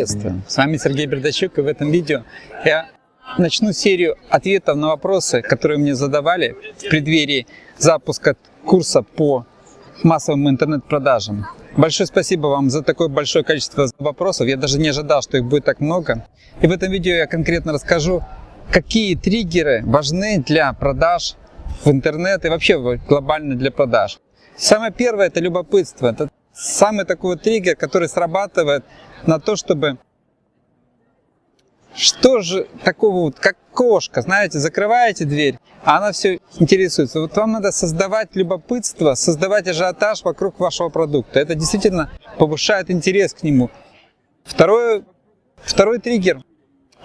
Приветствую! С вами Сергей Бердачук и в этом видео я начну серию ответов на вопросы, которые мне задавали в преддверии запуска курса по массовым интернет-продажам. Большое спасибо вам за такое большое количество вопросов. Я даже не ожидал, что их будет так много. И в этом видео я конкретно расскажу, какие триггеры важны для продаж в интернет и вообще глобально для продаж. Самое первое – это любопытство. Это самый такой вот триггер, который срабатывает на то, чтобы что же такого вот, как кошка, знаете, закрываете дверь, а она все интересуется. Вот вам надо создавать любопытство, создавать ажиотаж вокруг вашего продукта. Это действительно повышает интерес к нему. Второй, второй триггер,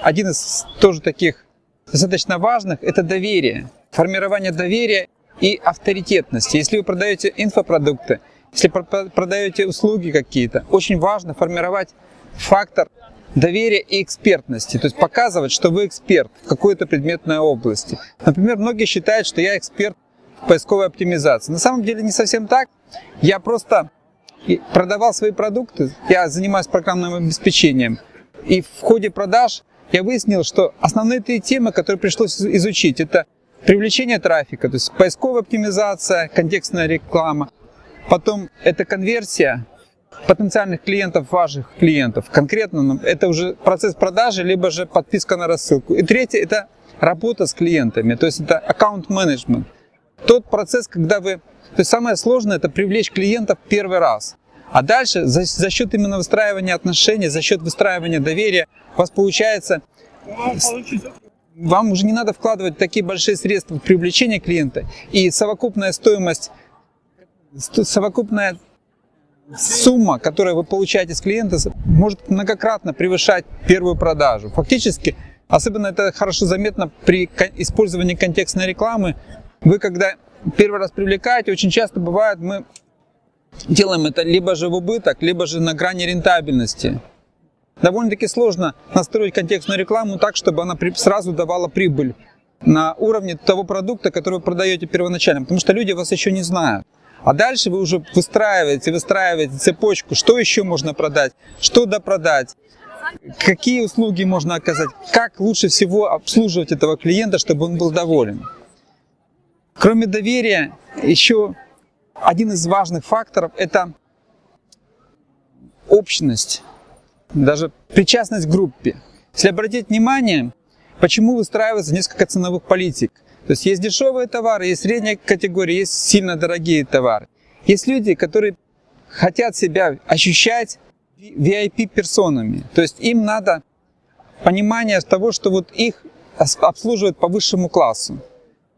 один из тоже таких достаточно важных, это доверие. Формирование доверия и авторитетности. Если вы продаете инфопродукты, если продаете услуги какие-то, очень важно формировать фактор доверия и экспертности, то есть показывать, что вы эксперт в какой-то предметной области. Например, многие считают, что я эксперт в поисковой оптимизации. На самом деле не совсем так. Я просто продавал свои продукты, я занимаюсь программным обеспечением, и в ходе продаж я выяснил, что основные три темы, которые пришлось изучить, это привлечение трафика, то есть поисковая оптимизация, контекстная реклама, потом это конверсия потенциальных клиентов, ваших клиентов, конкретно это уже процесс продажи, либо же подписка на рассылку. И третье, это работа с клиентами, то есть это аккаунт менеджмент. Тот процесс, когда вы... То есть самое сложное, это привлечь клиентов первый раз. А дальше за, за счет именно выстраивания отношений, за счет выстраивания доверия у вас получается... Вам уже не надо вкладывать такие большие средства в привлечение клиента. И совокупная стоимость, совокупная сумма, которую вы получаете с клиента, может многократно превышать первую продажу. Фактически, особенно это хорошо заметно при использовании контекстной рекламы, вы когда первый раз привлекаете, очень часто бывает, мы делаем это либо же в убыток, либо же на грани рентабельности. Довольно-таки сложно настроить контекстную рекламу так, чтобы она сразу давала прибыль на уровне того продукта, который вы продаете первоначально, потому что люди вас еще не знают. А дальше вы уже выстраиваете, выстраиваете цепочку, что еще можно продать, что допродать, какие услуги можно оказать, как лучше всего обслуживать этого клиента, чтобы он был доволен. Кроме доверия, еще один из важных факторов – это общность, даже причастность к группе. Если обратить внимание, почему выстраивается несколько ценовых политик. То есть есть дешевые товары, есть средняя категория, есть сильно дорогие товары. Есть люди, которые хотят себя ощущать VIP-персонами. То есть им надо понимание того, что вот их обслуживают по высшему классу.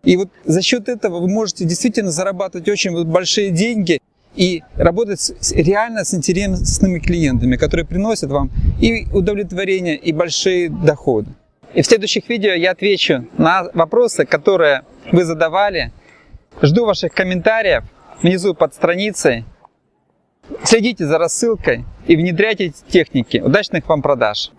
И вот за счет этого вы можете действительно зарабатывать очень большие деньги и работать реально с интересными клиентами, которые приносят вам и удовлетворение, и большие доходы. И в следующих видео я отвечу на вопросы, которые вы задавали. Жду ваших комментариев внизу под страницей. Следите за рассылкой и внедряйте эти техники. Удачных вам продаж!